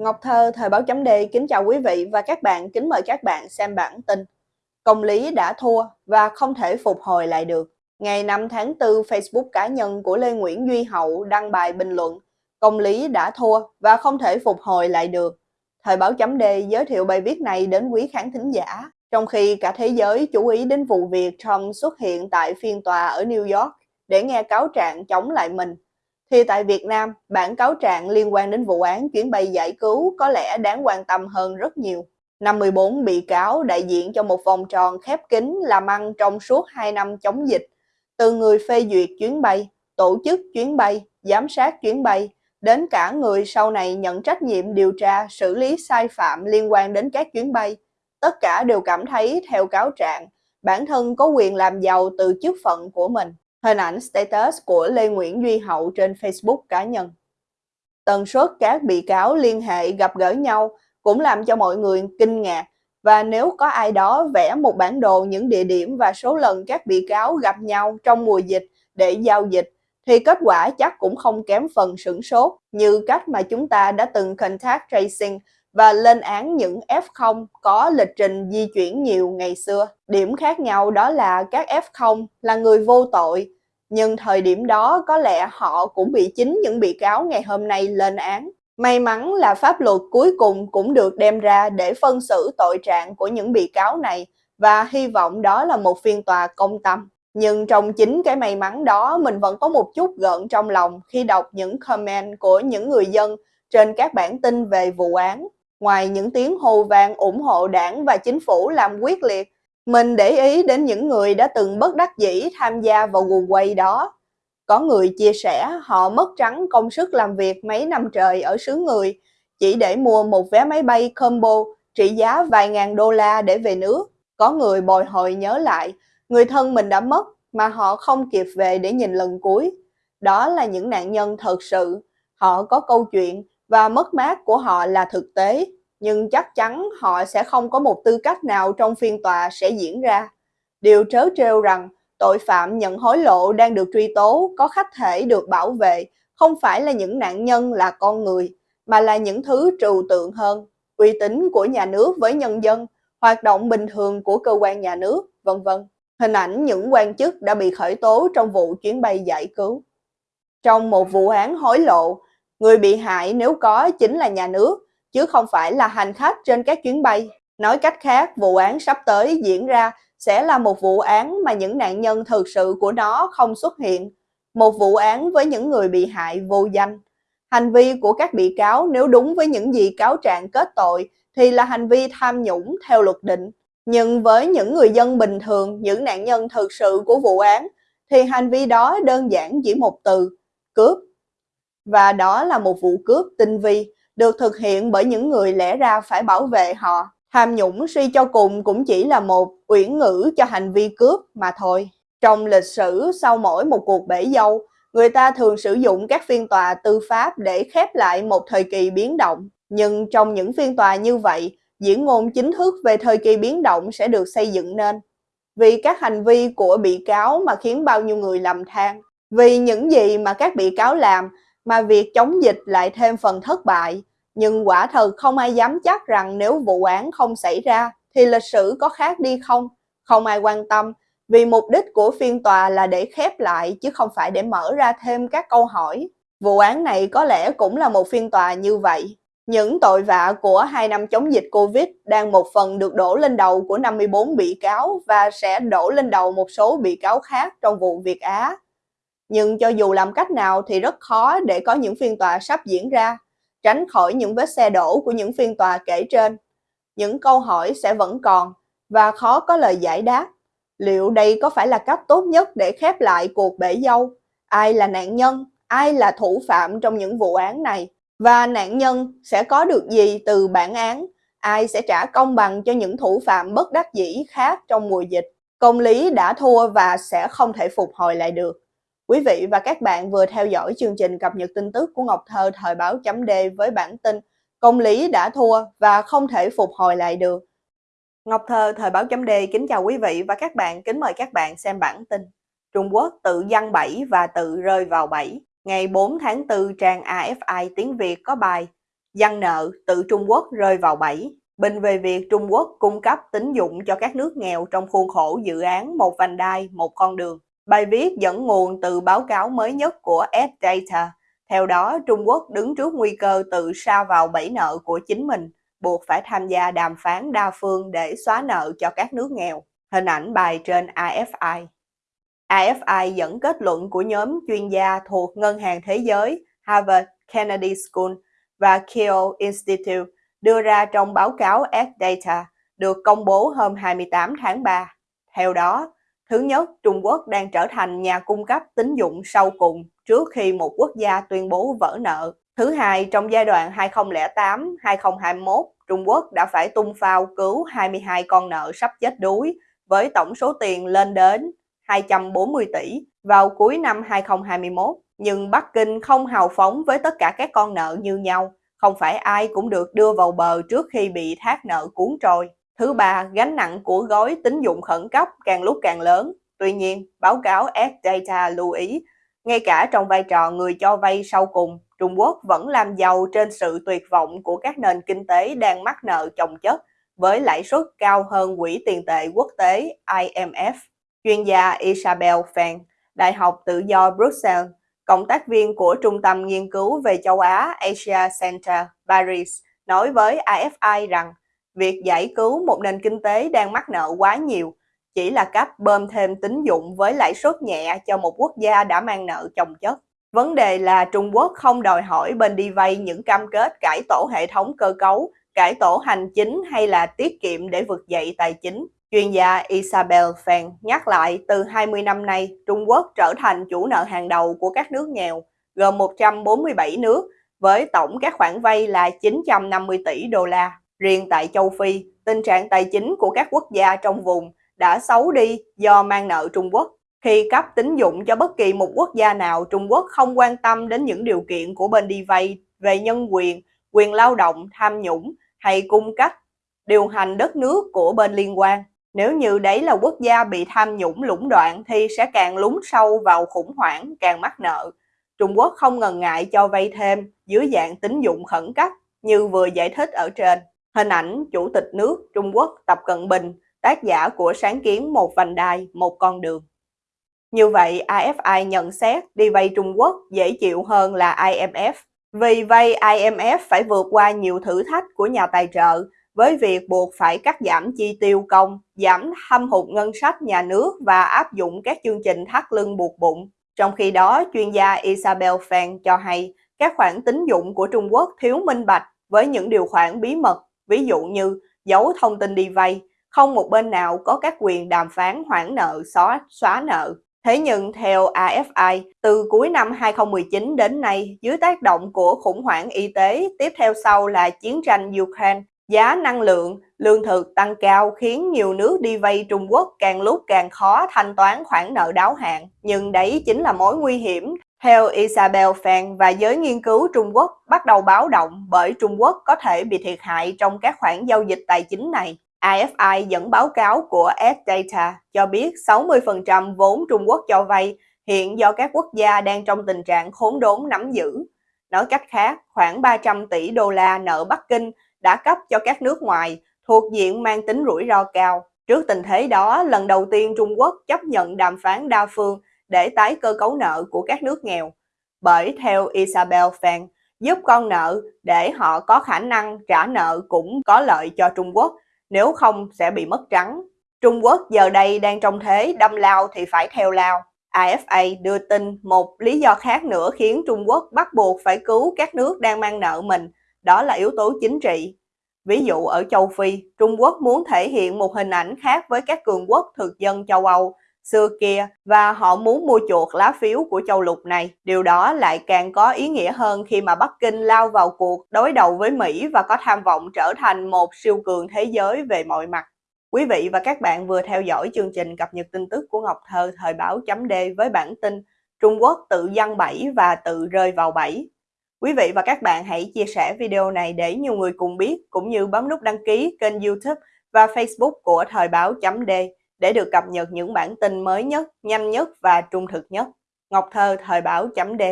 Ngọc Thơ, Thời báo chấm D kính chào quý vị và các bạn, kính mời các bạn xem bản tin. Công lý đã thua và không thể phục hồi lại được. Ngày 5 tháng 4, Facebook cá nhân của Lê Nguyễn Duy Hậu đăng bài bình luận Công lý đã thua và không thể phục hồi lại được. Thời báo chấm D giới thiệu bài viết này đến quý khán thính giả, trong khi cả thế giới chú ý đến vụ việc Trump xuất hiện tại phiên tòa ở New York để nghe cáo trạng chống lại mình thì tại Việt Nam, bản cáo trạng liên quan đến vụ án chuyến bay giải cứu có lẽ đáng quan tâm hơn rất nhiều. 54 bị cáo đại diện cho một vòng tròn khép kín làm ăn trong suốt 2 năm chống dịch, từ người phê duyệt chuyến bay, tổ chức chuyến bay, giám sát chuyến bay, đến cả người sau này nhận trách nhiệm điều tra, xử lý sai phạm liên quan đến các chuyến bay. Tất cả đều cảm thấy theo cáo trạng, bản thân có quyền làm giàu từ chức phận của mình. Hình ảnh status của Lê Nguyễn Duy Hậu trên Facebook cá nhân. Tần suất các bị cáo liên hệ gặp gỡ nhau cũng làm cho mọi người kinh ngạc và nếu có ai đó vẽ một bản đồ những địa điểm và số lần các bị cáo gặp nhau trong mùa dịch để giao dịch, thì kết quả chắc cũng không kém phần sửng sốt như cách mà chúng ta đã từng contact tracing và lên án những F0 có lịch trình di chuyển nhiều ngày xưa. Điểm khác nhau đó là các F0 là người vô tội, nhưng thời điểm đó có lẽ họ cũng bị chính những bị cáo ngày hôm nay lên án. May mắn là pháp luật cuối cùng cũng được đem ra để phân xử tội trạng của những bị cáo này và hy vọng đó là một phiên tòa công tâm. Nhưng trong chính cái may mắn đó mình vẫn có một chút gợn trong lòng khi đọc những comment của những người dân trên các bản tin về vụ án. Ngoài những tiếng hô vang ủng hộ đảng và chính phủ làm quyết liệt, mình để ý đến những người đã từng bất đắc dĩ tham gia vào guồng quay đó. Có người chia sẻ họ mất trắng công sức làm việc mấy năm trời ở xứ người chỉ để mua một vé máy bay combo trị giá vài ngàn đô la để về nước. Có người bồi hồi nhớ lại người thân mình đã mất mà họ không kịp về để nhìn lần cuối. Đó là những nạn nhân thật sự. Họ có câu chuyện và mất mát của họ là thực tế, nhưng chắc chắn họ sẽ không có một tư cách nào trong phiên tòa sẽ diễn ra. Điều trớ trêu rằng tội phạm nhận hối lộ đang được truy tố có khách thể được bảo vệ không phải là những nạn nhân là con người, mà là những thứ trừu tượng hơn, uy tín của nhà nước với nhân dân, hoạt động bình thường của cơ quan nhà nước, vân vân. Hình ảnh những quan chức đã bị khởi tố trong vụ chuyến bay giải cứu. Trong một vụ án hối lộ, Người bị hại nếu có chính là nhà nước, chứ không phải là hành khách trên các chuyến bay. Nói cách khác, vụ án sắp tới diễn ra sẽ là một vụ án mà những nạn nhân thực sự của nó không xuất hiện. Một vụ án với những người bị hại vô danh. Hành vi của các bị cáo nếu đúng với những gì cáo trạng kết tội thì là hành vi tham nhũng theo luật định. Nhưng với những người dân bình thường, những nạn nhân thực sự của vụ án, thì hành vi đó đơn giản chỉ một từ, cướp và đó là một vụ cướp tinh vi được thực hiện bởi những người lẽ ra phải bảo vệ họ. Tham nhũng suy cho cùng cũng chỉ là một uyển ngữ cho hành vi cướp mà thôi. Trong lịch sử sau mỗi một cuộc bể dâu, người ta thường sử dụng các phiên tòa tư pháp để khép lại một thời kỳ biến động. Nhưng trong những phiên tòa như vậy, diễn ngôn chính thức về thời kỳ biến động sẽ được xây dựng nên. Vì các hành vi của bị cáo mà khiến bao nhiêu người lầm than. Vì những gì mà các bị cáo làm mà việc chống dịch lại thêm phần thất bại. Nhưng quả thật không ai dám chắc rằng nếu vụ án không xảy ra thì lịch sử có khác đi không? Không ai quan tâm, vì mục đích của phiên tòa là để khép lại chứ không phải để mở ra thêm các câu hỏi. Vụ án này có lẽ cũng là một phiên tòa như vậy. Những tội vạ của hai năm chống dịch Covid đang một phần được đổ lên đầu của 54 bị cáo và sẽ đổ lên đầu một số bị cáo khác trong vụ Việt Á. Nhưng cho dù làm cách nào thì rất khó để có những phiên tòa sắp diễn ra, tránh khỏi những vết xe đổ của những phiên tòa kể trên. Những câu hỏi sẽ vẫn còn và khó có lời giải đáp. Liệu đây có phải là cách tốt nhất để khép lại cuộc bể dâu? Ai là nạn nhân? Ai là thủ phạm trong những vụ án này? Và nạn nhân sẽ có được gì từ bản án? Ai sẽ trả công bằng cho những thủ phạm bất đắc dĩ khác trong mùa dịch? Công lý đã thua và sẽ không thể phục hồi lại được. Quý vị và các bạn vừa theo dõi chương trình cập nhật tin tức của Ngọc Thơ thời báo chấm D với bản tin Công lý đã thua và không thể phục hồi lại được. Ngọc Thơ thời báo chấm D kính chào quý vị và các bạn, kính mời các bạn xem bản tin. Trung Quốc tự giăng bẫy và tự rơi vào bẫy. Ngày 4 tháng 4 trang AFI tiếng Việt có bài Dân nợ tự Trung Quốc rơi vào bẫy. Bình về việc Trung Quốc cung cấp tín dụng cho các nước nghèo trong khuôn khổ dự án Một vành đai, một con đường. Bài viết dẫn nguồn từ báo cáo mới nhất của S-Data. Theo đó, Trung Quốc đứng trước nguy cơ tự sa vào bẫy nợ của chính mình, buộc phải tham gia đàm phán đa phương để xóa nợ cho các nước nghèo. Hình ảnh bài trên AFI. AFI dẫn kết luận của nhóm chuyên gia thuộc Ngân hàng Thế giới, Harvard Kennedy School và Keele Institute đưa ra trong báo cáo S-Data được công bố hôm 28 tháng 3. Theo đó, thứ nhất, Trung Quốc đang trở thành nhà cung cấp tín dụng sau cùng trước khi một quốc gia tuyên bố vỡ nợ. Thứ hai, trong giai đoạn 2008-2021, Trung Quốc đã phải tung phao cứu 22 con nợ sắp chết đuối với tổng số tiền lên đến 240 tỷ vào cuối năm 2021. Nhưng Bắc Kinh không hào phóng với tất cả các con nợ như nhau. Không phải ai cũng được đưa vào bờ trước khi bị thác nợ cuốn trôi. Thứ ba, gánh nặng của gói tín dụng khẩn cấp càng lúc càng lớn. Tuy nhiên, báo cáo S-Data lưu ý, ngay cả trong vai trò người cho vay sau cùng, Trung Quốc vẫn làm giàu trên sự tuyệt vọng của các nền kinh tế đang mắc nợ chồng chất với lãi suất cao hơn Quỹ tiền tệ quốc tế IMF. Chuyên gia Isabel Fan, Đại học Tự do Brussels, cộng tác viên của Trung tâm Nghiên cứu về châu Á Asia Center Paris, nói với AFI rằng việc giải cứu một nền kinh tế đang mắc nợ quá nhiều chỉ là cách bơm thêm tín dụng với lãi suất nhẹ cho một quốc gia đã mang nợ chồng chất. Vấn đề là Trung Quốc không đòi hỏi bên đi vay những cam kết cải tổ hệ thống cơ cấu, cải tổ hành chính hay là tiết kiệm để vực dậy tài chính. Chuyên gia Isabel Fan nhắc lại từ 20 năm nay, Trung Quốc trở thành chủ nợ hàng đầu của các nước nghèo, gồm 147 nước, với tổng các khoản vay là 950 tỷ đô la. Riêng tại châu Phi, tình trạng tài chính của các quốc gia trong vùng đã xấu đi do mang nợ Trung Quốc. Khi cấp tín dụng cho bất kỳ một quốc gia nào, Trung Quốc không quan tâm đến những điều kiện của bên đi vay về nhân quyền, quyền lao động, tham nhũng hay cung cách điều hành đất nước của bên liên quan. Nếu như đấy là quốc gia bị tham nhũng lũng đoạn thì sẽ càng lún sâu vào khủng hoảng, càng mắc nợ. Trung Quốc không ngần ngại cho vay thêm dưới dạng tín dụng khẩn cấp như vừa giải thích ở trên. Hình ảnh Chủ tịch nước Trung Quốc Tập Cận Bình, tác giả của sáng kiến Một vành đai, một con đường. Như vậy, AFI nhận xét đi vay Trung Quốc dễ chịu hơn là IMF. Vì vay IMF phải vượt qua nhiều thử thách của nhà tài trợ với việc buộc phải cắt giảm chi tiêu công, giảm thâm hụt ngân sách nhà nước và áp dụng các chương trình thắt lưng buộc bụng. Trong khi đó, chuyên gia Isabel Fan cho hay các khoản tín dụng của Trung Quốc thiếu minh bạch với những điều khoản bí mật, ví dụ như giấu thông tin đi vay, không một bên nào có các quyền đàm phán hoãn nợ, xóa, xóa nợ. Thế nhưng theo AFI, từ cuối năm 2019 đến nay, dưới tác động của khủng hoảng y tế, tiếp theo sau là chiến tranh Ukraine, Giá năng lượng, lương thực tăng cao khiến nhiều nước đi vay Trung Quốc càng lúc càng khó thanh toán khoản nợ đáo hạn. Nhưng đấy chính là mối nguy hiểm. Theo Isabel Fan và giới nghiên cứu Trung Quốc bắt đầu báo động bởi Trung Quốc có thể bị thiệt hại trong các khoản giao dịch tài chính này. AFI dẫn báo cáo của S-Data cho biết 60% vốn Trung Quốc cho vay hiện do các quốc gia đang trong tình trạng khốn đốn nắm giữ. Nói cách khác, khoảng 300 tỷ đô la nợ Bắc Kinh đã cấp cho các nước ngoài thuộc diện mang tính rủi ro cao. Trước tình thế đó, lần đầu tiên Trung Quốc chấp nhận đàm phán đa phương để tái cơ cấu nợ của các nước nghèo. Bởi theo Isabel Fan, giúp con nợ để họ có khả năng trả nợ cũng có lợi cho Trung Quốc, nếu không sẽ bị mất trắng. Trung Quốc giờ đây đang trong thế đâm lao thì phải theo lao. AFA đưa tin một lý do khác nữa khiến Trung Quốc bắt buộc phải cứu các nước đang mang nợ mình đó là yếu tố chính trị. Ví dụ ở châu Phi, Trung Quốc muốn thể hiện một hình ảnh khác với các cường quốc thực dân châu Âu xưa kia và họ muốn mua chuộc lá phiếu của châu lục này. Điều đó lại càng có ý nghĩa hơn khi mà Bắc Kinh lao vào cuộc đối đầu với Mỹ và có tham vọng trở thành một siêu cường thế giới về mọi mặt. Quý vị và các bạn vừa theo dõi chương trình cập nhật tin tức của Ngọc Thơ thời báo chấm D với bản tin Trung Quốc tự dân bẫy và tự rơi vào bẫy. Quý vị và các bạn hãy chia sẻ video này để nhiều người cùng biết, cũng như bấm nút đăng ký kênh youtube và facebook của Thời báo chấm D để được cập nhật những bản tin mới nhất, nhanh nhất và trung thực nhất. Ngọc Thơ Thời báo chấm D